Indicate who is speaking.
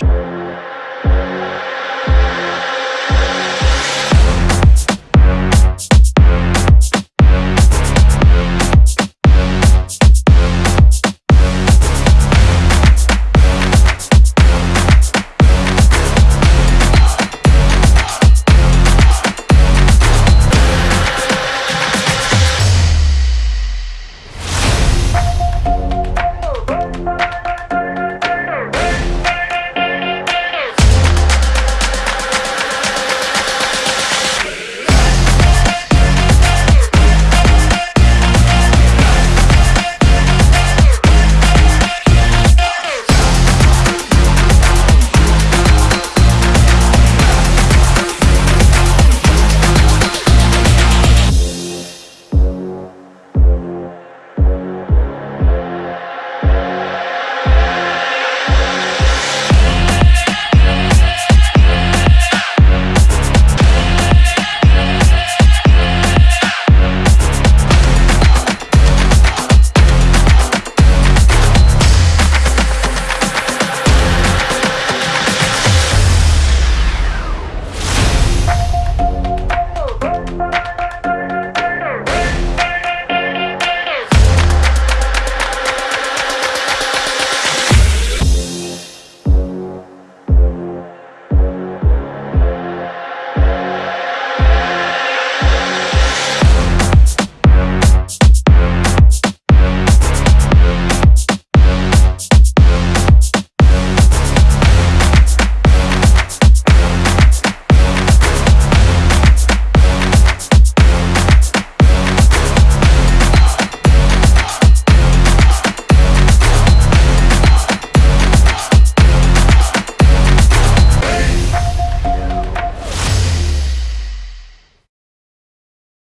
Speaker 1: Bye.